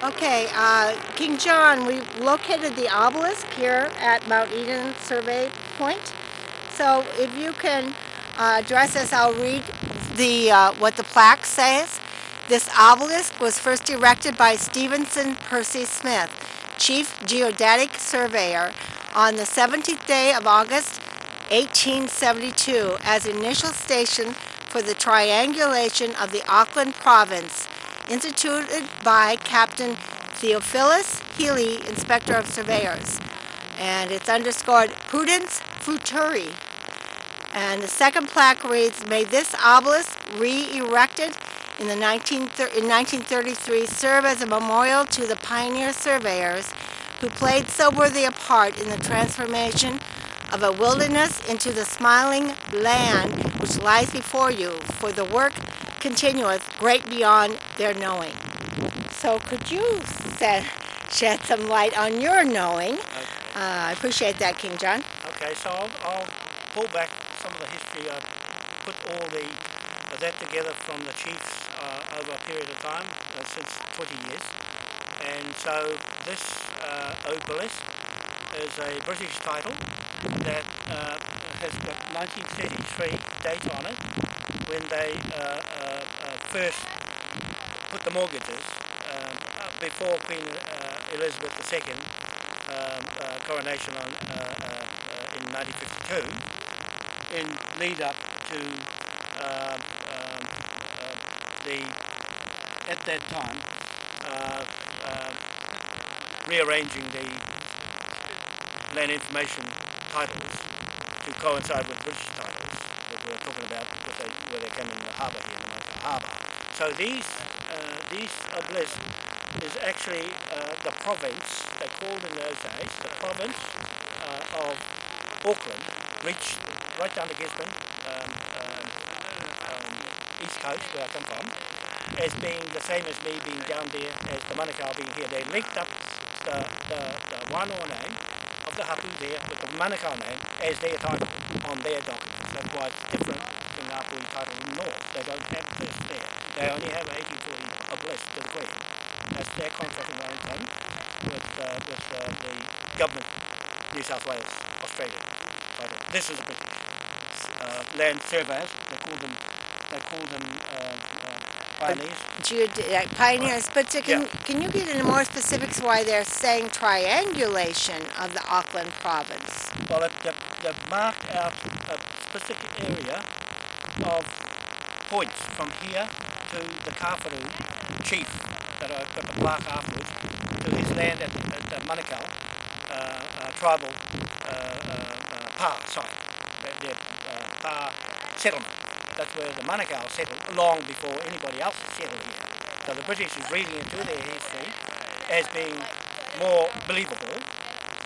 Okay, uh, King John, we located the obelisk here at Mount Eden Survey Point. So if you can uh, address us, I'll read the uh, what the plaque says. This obelisk was first erected by Stephenson Percy Smith, Chief Geodetic Surveyor, on the 17th day of August 1872 as initial station for the triangulation of the Auckland province instituted by Captain Theophilus Healy, Inspector of Surveyors. And it's underscored Prudence Futuri. And the second plaque reads, May this obelisk re-erected in, the 19, in 1933 serve as a memorial to the pioneer surveyors who played so worthy a part in the transformation of a wilderness into the smiling land which lies before you, for the work continueth great beyond their knowing. So could you set, shed some light on your knowing? Okay. Uh, I appreciate that, King John. Okay, so I'll, I'll, pull back some of the history. I put all the that together from the chiefs uh, over a period of time, uh, since 20 years. And so this uh, obelisk is a British title that uh, has got 1933 date on it when they uh, first put the mortgages um, before Queen Elizabeth II um, coronation on, in 1952 in lead up to um, um, the at that time uh, uh, rearranging the land information titles to coincide with British titles that we were talking about they, where they came in the harbour here in the harbour. So these uh, these obelisk is actually uh, the province, they called in those days, the province uh, of Auckland reached right down to Gisborne, um, um, um, east coast where I come from, as being the same as me being down there as the Manukau being here. They linked up the, the, the Wānoa name of the hapu there with the Manukau name as their title on their documents. That's why it's different from the Ngāpuhi title in North. They don't have this there. They only have 1840 obelisk to the Queen. That's their contract in Wellington with, uh, with uh, the government, New South Wales, Australia. But this is a bit uh, land surveyors, they call them, they call them uh, uh, pioneers. Geode pioneers, but so can, yeah. can you get into more specifics why they're saying triangulation of the Auckland province? Well, it, they, they mark out a specific area of points from here to the Kawharu chief that I got the plaque afterwards to his land at, at, at Manukau uh, uh, tribal uh, uh, uh pa site, their uh, pa settlement. That's where the Manukau settled long before anybody else settled here. So the British is reading into their history as being more believable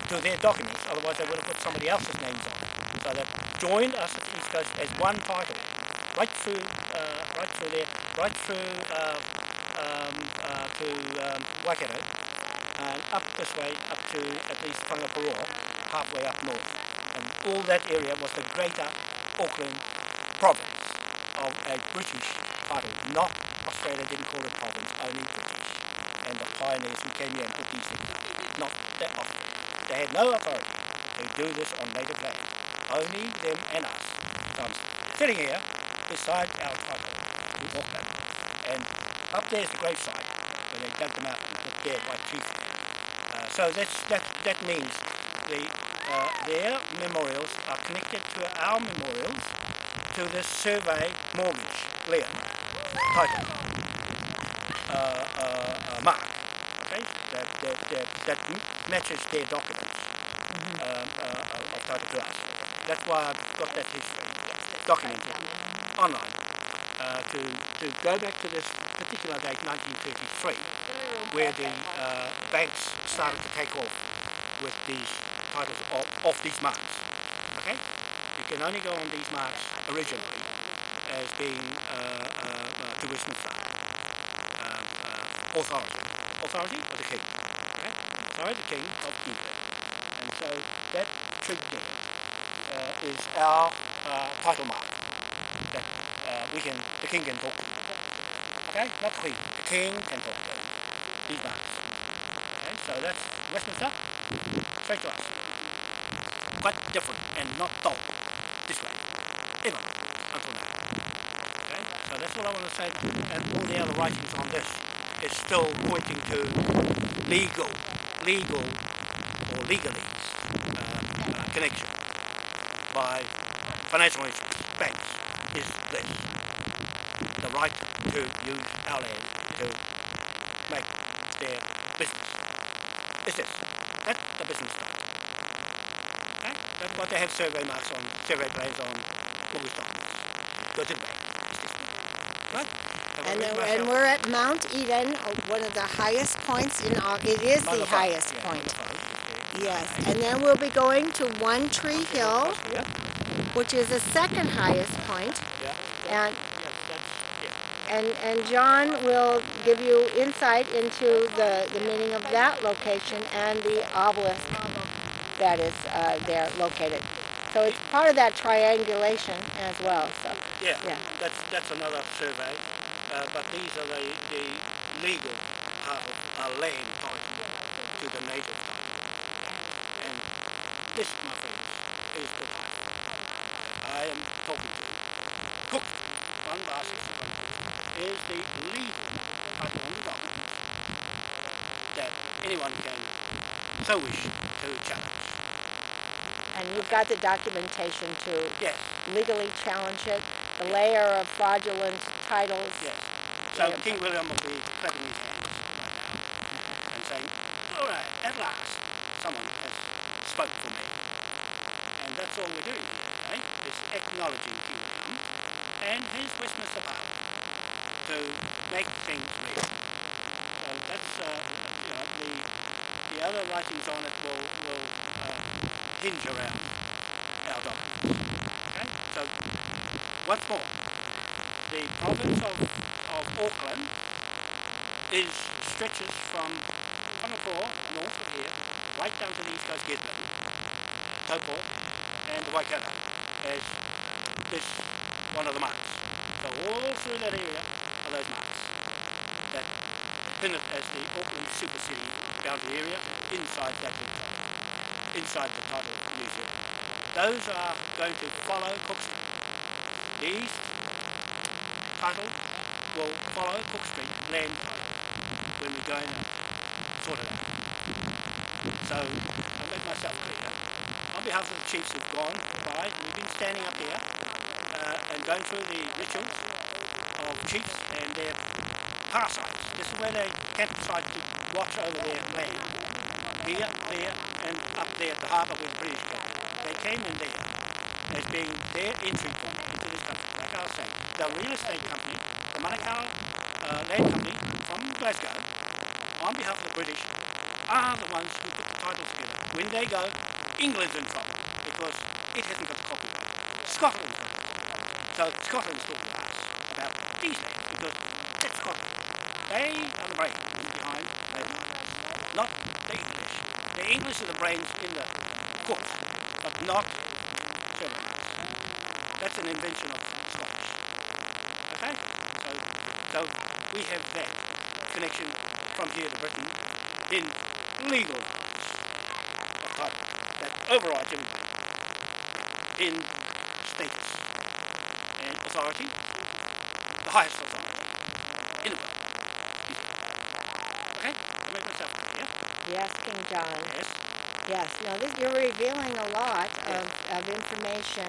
to their documents, otherwise they would have put somebody else's names on. So they joined us at the East Coast as one title, right through, uh, right through there, right through uh, um, uh, to um, Waikato, and up this way, up to at least Whangaparaoa, halfway up north. And all that area was the greater Auckland province of a British title, not Australia didn't call it province, only British. And the pioneers who came here and put these things not that often. They had no authority to do this on native land. Only them and us. So I'm sitting here beside our title, Auckland. And up there's the gravesite where they dug them out and put their white chief. Uh, so that's, that, that means the, uh, their memorials are connected to our memorials to this survey mortgage lien title uh, uh, uh, mark okay that, that, that, that matches their documents mm -hmm. of title to us that's why I've got that history documented online uh, to, to go back to this particular date 1933 where the uh, banks started to take off with these titles of, these marks okay you can only go on these marks originally as being uh, uh, uh, to Westminster um, uh, authority. Authority of the king. Okay? Authority the king of England. And so that trig there uh, is our uh, title mark we can, the king can talk. Okay? Not queen. The king can talk to these marks. So that's Westminster, straight to us. Quite different and not dull this way, ever, until now. Okay? So that's all I want to say. And all the other writings on this is still pointing to legal, legal or legalese uh, uh, connection by financial banks, is this. The right to use our land to make their business. Is this. That's the business right. Okay? That's what they have survey marks on, survey plans on mortgage documents. Go to the bank. Right? And, read uh, and we're at Mount Eden, uh, one of the highest points in, our, it is Mother the highest yeah, point. Maungawhau is there. Yes, and then we'll be going to One Tree Hill, Yeah, which is the second highest point. yeah. And, That's, that's, yeah. And, and John will give you insight into the, the meaning of that location and the obelisk that is uh, there located. So it's part of that triangulation as well. So Yeah, Yeah. that's that's another survey, uh, but these are the, the legal part of our land title to the native title. And this, my friends, is the title. I am talking to Cook van Basis is the legal title on the document that anyone can so wish to challenge. and you've got the documentation to Yes, legally challenge it. The layer of fraudulent titles. Yes. So King William will be clapping his hands right now and saying, all right, at last, someone has spoke for me. And that's all we're doing here today, is acknowledging King William and his Westminster power to make things real. So that's, uh, you know, the, the other writings on it will, will uh, hinge around our documents. Okay? So, once more, the province of, of Auckland is stretches from Whangapoa, north of here, right down to the east coast Gitlin, Taupo, and Waikato as this one of the marks. So all through that area those marks that pin it as the Auckland Super City boundary area inside that top, inside the title of New Zealand. Those are going to follow Cook Street. The title will follow Cook Street land title when we go and sort it out. So I'll make myself clear. On behalf of the chiefs who've gone by, we've been standing up here uh, and going through the rituals of chiefs and their pa sites. This is where they campsite to watch over their land. Here, there, and up there at the harbour where the British. They came in there as being their entry point into this country. Like I was saying, the real estate company, the Manukau uh, Land Company from Glasgow, on behalf of the British, are the ones who put the titles together. When they go, England's in trouble because it hasn't got copyright. Scotland's in trouble. So Scotland's talking lands because that's Scotland. They are the brains behind not the English. The English are the brains in the court, but not German. That's an invention of Scottish. Okay? So, so we have that connection from here to Britain in legal rights of that overrides everybody in status and authority, highest authority in the world. Okay? I make myself clear. Yes, King John. Yes. Yes, no, this, you're revealing a lot Yeah. of, of information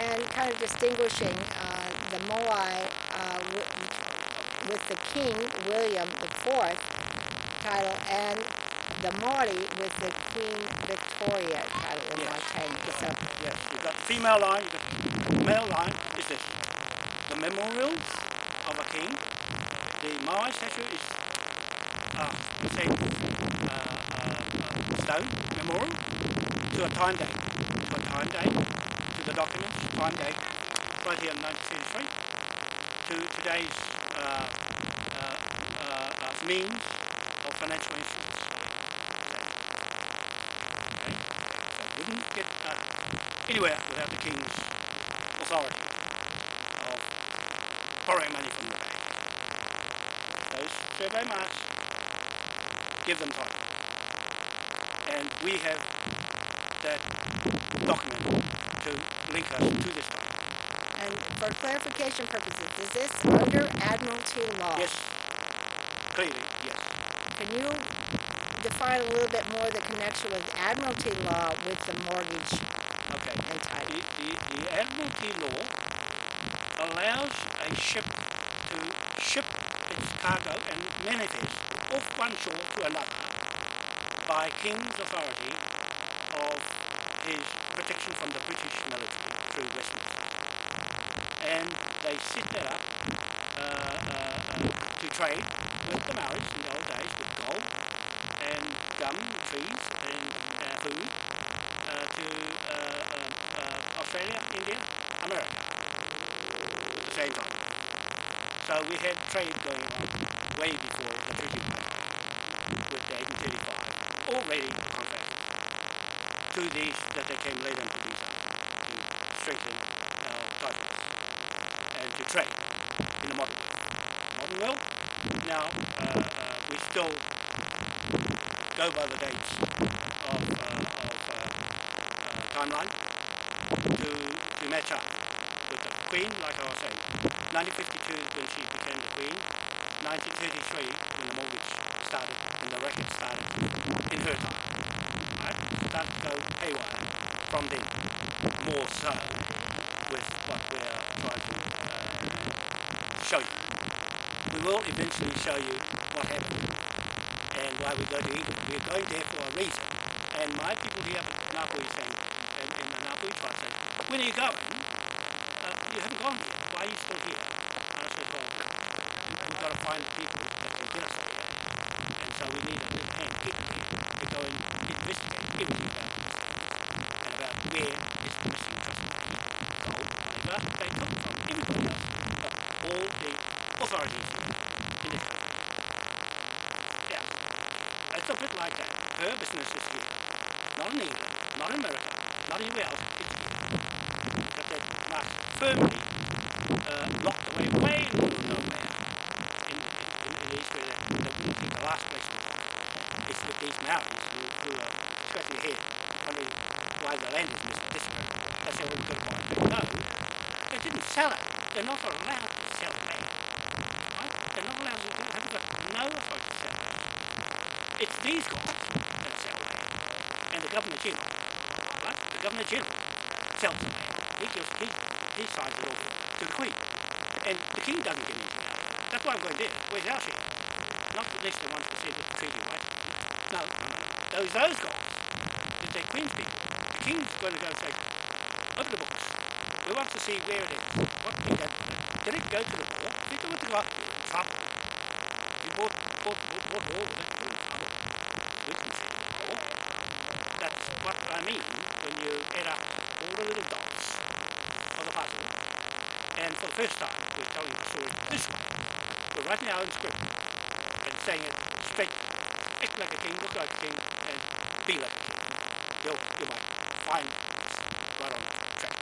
and kind of distinguishing uh, the Moai uh, with, the King William IV title and the Maori with the Queen Victoria title in Yes. Waitangi. So, Yes, you've got the female line, the male line is this. The memorials of a king. The Maui statue is uh, same uh, uh, uh, stone memorial to a time date. To a time date, to the documents, time date, right here in 1973, to today's uh, uh, uh, means of financial instruments. Okay? So it wouldn't get anywhere without the king's authority of borrowing money from the bank. Those survey marks give them time. and we have that document to link us to this document. And for clarification purposes, is this under Admiralty law? Yes, clearly, yes. Can you define a little bit more the connection with Admiralty law with the mortgage Okay. and title? The, the, the Admiralty law allows a ship to ship cargo and manifest off one shore to another by King's authority of his protection from the British military through Westminster. And they set that up uh, uh, uh, to trade with the Maoris in the old days with gold and gum, trees and uh, food we had trade going on way before the Treaty with the 1835, already contracted to these that they came later into these to strengthen our titles and to trade in the modern world. Modern world, now uh, uh, we still go by the dates of, uh, of uh, uh, timeline to, to match up with the Queen, like I was saying. 1952 when she became the Queen, 1933 when the mortgage started, when the record started in her time. Right? Started to go haywire from then, more so with what we are trying to uh, show you. We will eventually show you what happened and why we go to Egypt. We're going there for a reason. And my people here at Napoli saying, and, and the Napoli tribe saying, when are you going? Uh, you haven't gone yet. Why are you still here? Find the people that get. And so we need a big hand, people to go and investigate everything about this and about where is the missing customer. Gold, money, they come from everybody else, but all the authorities in this country. Yeah. It's a bit like that. Her business is here. Not in England, not in America, not anywhere else. It's here. But they must firmly uh, locked away way in Mountains who, who are scratching their wondering why the land is mis- disappearing. They say, well, got to. No, they didn't sell it. They're not allowed to sell land. Right? They're not allowed to, they haven't got no authority to sell land. It's these guys that sell land. And the Governor General, right? The Governor General sells the land. He gives, he, he signs it off to the Queen. And the King doesn't get anything. That's why I'm going there. Where's our share? Not less than 1% of the treaty, right? No, no, no. Those, those guys, if they're Queen's people, the King's going to go say, open the books. We want to see where it is. What did that Did it go to the war? Did it go to the war? We bought, bought, bought, bought all of it. War. That's what I mean when you add up all the little dots of the puzzle. And for the first time, we're telling the story this way. We're writing our own script and saying it. Act like a king, look like a king, and be like a king. You'll, you might find right on track.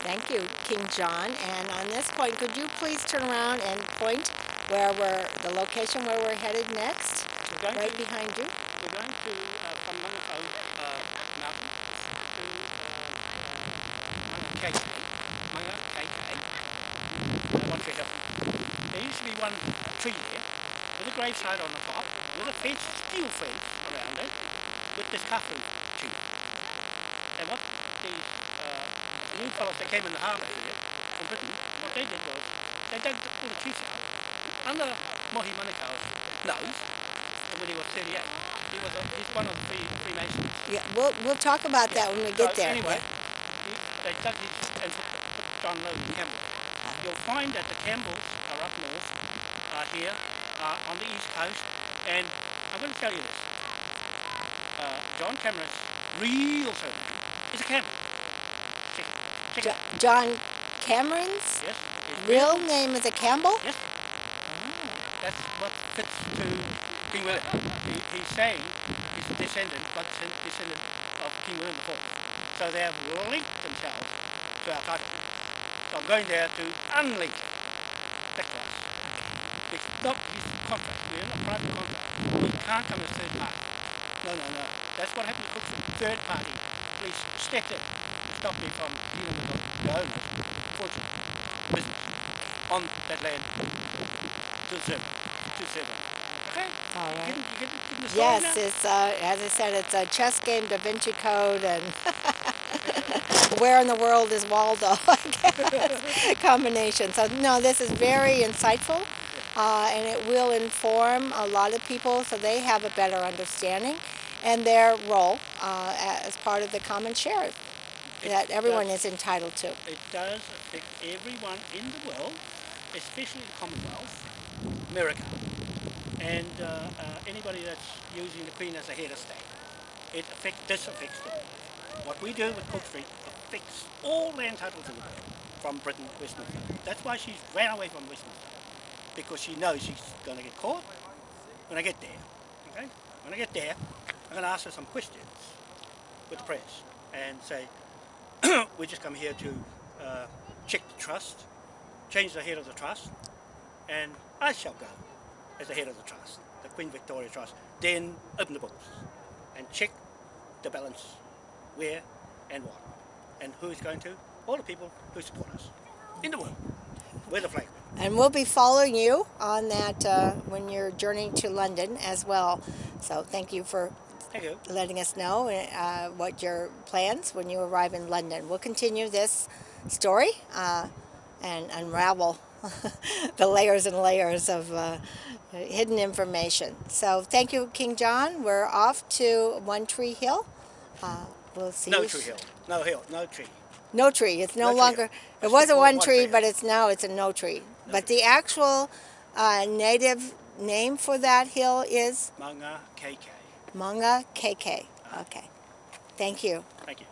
Thank you, King John. And on this point, could you please turn around and point where we're, the location where we're headed next? Right to, behind you? we're going to uh, from Manukau uh, Mountain to uh, Manga Keike. Uh, one tree hill. There used to be one tree there with a graveside on the top, with a fence, steel fence around it, with this coffin tree. And what the uh, new fellows that came in the harbour here from Britain, what they did was they dug all the trees out under Mohi Manukau's nose, when he was 38, he was a, he's one of the three Freemasons. Yeah, we'll, we'll talk about that when we get so there. Anyway, he, they dug these and put, put John Logan Campbell. You'll find that the Campbells are up north, are here, are on the east coast, and I'm going to tell you this. Uh, John Cameron's real surname is a Campbell. Check, check it Jo- out. John Cameron's Yes. real name is a Campbell? Yes. That's what fits to King William. He, he's saying he's a descendant, but descend- descendant of King William IV. So they have linked themselves to our title. So I'm going there to unlink It's not his contract. We're in a private contract. We can't come as third party. No, no, no. That's what happened to Cook Street. Third party police stepped in, stopped me from dealing with the owner, fortune, business, on that land to serve, to them. Okay? All You right. getting, you getting, getting the Yes, now? it's uh, as I said, it's a chess game, Da Vinci Code, and where in the world is Waldo? I guess. Combination. So no, this is very insightful, uh, and it will inform a lot of people so they have a better understanding and their role uh, as part of the common share that everyone does- is entitled to. It does affect everyone in the world, especially the Commonwealth, America, and uh, uh, anybody that's using the Queen as a head of state. It affects, this affects them. What we do with Cook Street affects all land titles in the world, from Britain, to Westminster. That's why she's ran away from Westminster, because she knows she's going to get caught when I get there. Okay? When I get there, I'm going to ask her some questions with the press and say, we just come here to uh, check the trust, change the head of the trust, and I shall go as the head of the trust, the Queen Victoria Trust. Then open the books and check the balance, where and what, and who is going to? All the people who support us in the world. We're the flag. And we'll be following you on that uh, when you're journeying to London as well. So thank you for Thank you. letting us know uh, what your plans when you arrive in London. We'll continue this story uh, and unravel the layers and layers of uh, hidden information. So thank you, King John. We're off to One Tree Hill. Uh, we'll see No tree hill. No hill. No tree. No tree. It's no, No tree. longer. It was a one tree. but it's now it's a no tree. But the actual uh, native name for that hill is Manga KK. Manga KK. Okay. Thank you. Thank you.